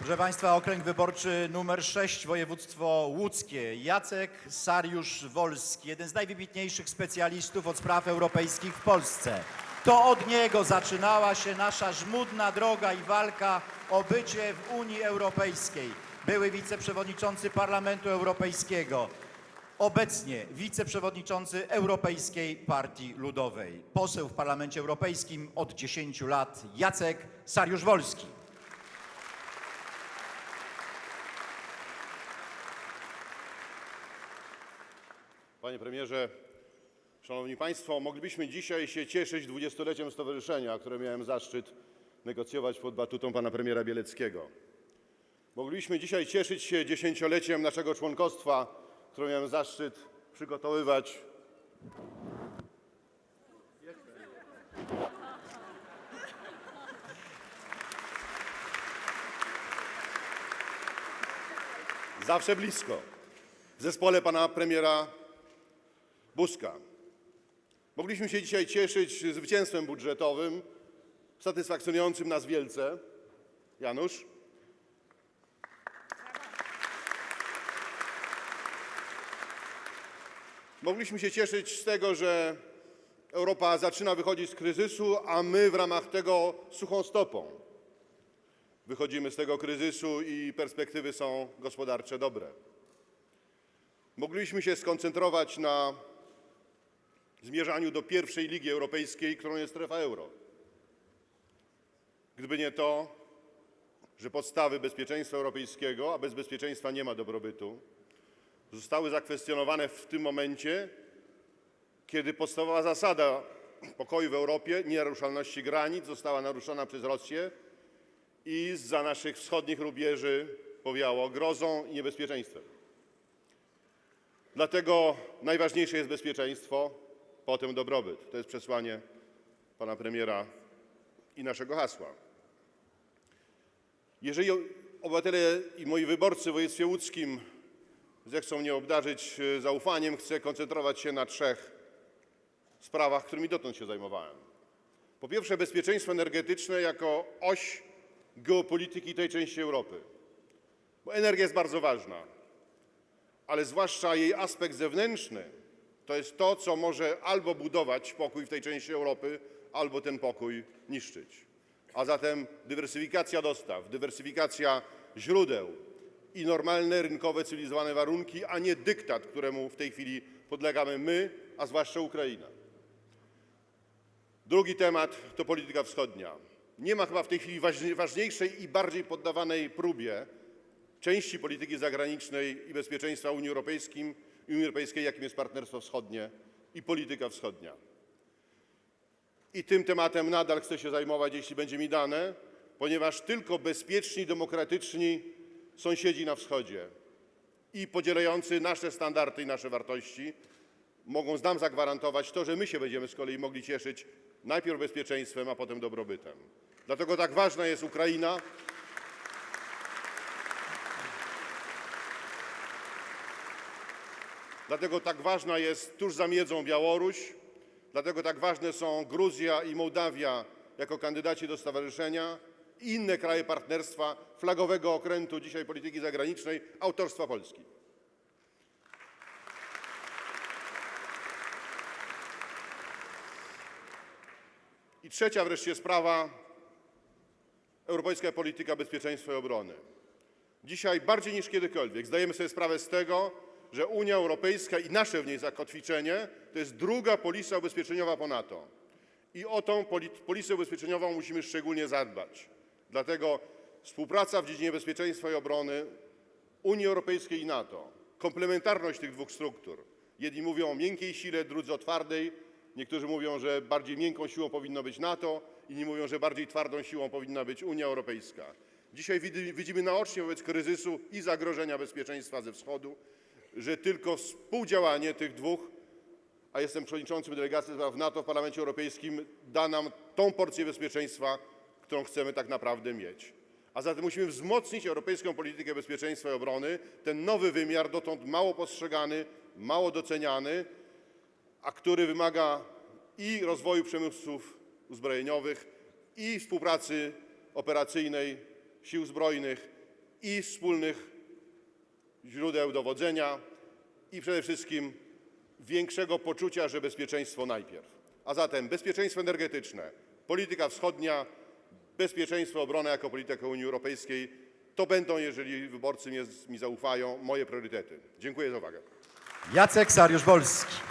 Proszę Państwa, okręg wyborczy numer 6, województwo łódzkie. Jacek Sariusz-Wolski, jeden z najwybitniejszych specjalistów od spraw europejskich w Polsce. To od niego zaczynała się nasza żmudna droga i walka o bycie w Unii Europejskiej. Były wiceprzewodniczący Parlamentu Europejskiego, obecnie wiceprzewodniczący Europejskiej Partii Ludowej, poseł w Parlamencie Europejskim od 10 lat Jacek Sariusz-Wolski. Panie premierze, szanowni państwo, moglibyśmy dzisiaj się cieszyć dwudziestoleciem stowarzyszenia, które miałem zaszczyt negocjować pod batutą pana premiera Bieleckiego. Moglibyśmy dzisiaj cieszyć się dziesięcioleciem naszego członkostwa, które miałem zaszczyt przygotowywać zawsze blisko w zespole pana premiera Buzka. Mogliśmy się dzisiaj cieszyć zwycięstwem budżetowym, satysfakcjonującym nas wielce. Janusz? Mogliśmy się cieszyć z tego, że Europa zaczyna wychodzić z kryzysu, a my w ramach tego suchą stopą wychodzimy z tego kryzysu i perspektywy są gospodarcze dobre. Mogliśmy się skoncentrować na zmierzaniu do pierwszej ligi europejskiej, którą jest strefa euro. Gdyby nie to, że podstawy bezpieczeństwa europejskiego, a bez bezpieczeństwa nie ma dobrobytu, zostały zakwestionowane w tym momencie, kiedy podstawowa zasada pokoju w Europie, nienaruszalności granic, została naruszona przez Rosję i zza naszych wschodnich rubieży powiało grozą i niebezpieczeństwem. Dlatego najważniejsze jest bezpieczeństwo, potem dobrobyt. To jest przesłanie pana premiera i naszego hasła. Jeżeli obywatele i moi wyborcy w województwie łódzkim zechcą mnie obdarzyć e, zaufaniem, chcę koncentrować się na trzech sprawach, którymi dotąd się zajmowałem. Po pierwsze, bezpieczeństwo energetyczne jako oś geopolityki tej części Europy. Bo energia jest bardzo ważna, ale zwłaszcza jej aspekt zewnętrzny to jest to, co może albo budować pokój w tej części Europy, albo ten pokój niszczyć. A zatem dywersyfikacja dostaw, dywersyfikacja źródeł i normalne, rynkowe, cywilizowane warunki, a nie dyktat, któremu w tej chwili podlegamy my, a zwłaszcza Ukraina. Drugi temat to polityka wschodnia. Nie ma chyba w tej chwili ważni- ważniejszej i bardziej poddawanej próbie części polityki zagranicznej i bezpieczeństwa Unii Europejskim, Unii Europejskiej, jakim jest partnerstwo wschodnie i polityka wschodnia. I tym tematem nadal chcę się zajmować, jeśli będzie mi dane, ponieważ tylko bezpieczni, demokratyczni sąsiedzi na wschodzie i podzielający nasze standardy i nasze wartości mogą nam zagwarantować to, że my się będziemy z kolei mogli cieszyć najpierw bezpieczeństwem, a potem dobrobytem. Dlatego tak ważna jest Ukraina. Dlatego tak ważna jest tuż za miedzą Białoruś, dlatego tak ważne są Gruzja i Mołdawia jako kandydaci do stowarzyszenia i inne kraje partnerstwa flagowego okrętu dzisiaj polityki zagranicznej autorstwa Polski. I trzecia wreszcie sprawa europejska polityka bezpieczeństwa i obrony. Dzisiaj bardziej niż kiedykolwiek zdajemy sobie sprawę z tego, że Unia Europejska i nasze w niej zakotwiczenie to jest druga polisa ubezpieczeniowa po NATO. I o tą poli- polisę ubezpieczeniową musimy szczególnie zadbać. Dlatego współpraca w dziedzinie bezpieczeństwa i obrony Unii Europejskiej i NATO, komplementarność tych dwóch struktur. Jedni mówią o miękkiej sile, drudzy o twardej. Niektórzy mówią, że bardziej miękką siłą powinno być NATO, inni mówią, że bardziej twardą siłą powinna być Unia Europejska. Dzisiaj widzimy naocznie wobec kryzysu i zagrożenia bezpieczeństwa ze wschodu, że tylko współdziałanie tych dwóch, a jestem przewodniczącym delegacji spraw NATO w Parlamencie Europejskim, da nam tą porcję bezpieczeństwa, którą chcemy tak naprawdę mieć. A zatem musimy wzmocnić europejską politykę bezpieczeństwa i obrony, ten nowy wymiar, dotąd mało postrzegany, mało doceniany, a który wymaga i rozwoju przemysłów uzbrojeniowych, i współpracy operacyjnej sił zbrojnych, i wspólnych źródeł dowodzenia i przede wszystkim większego poczucia, że bezpieczeństwo najpierw. A zatem bezpieczeństwo energetyczne, polityka wschodnia, bezpieczeństwo, obrona jako polityka Unii Europejskiej to będą, jeżeli wyborcy mi zaufają, moje priorytety. Dziękuję za uwagę. Jacek Sariusz-Wolski.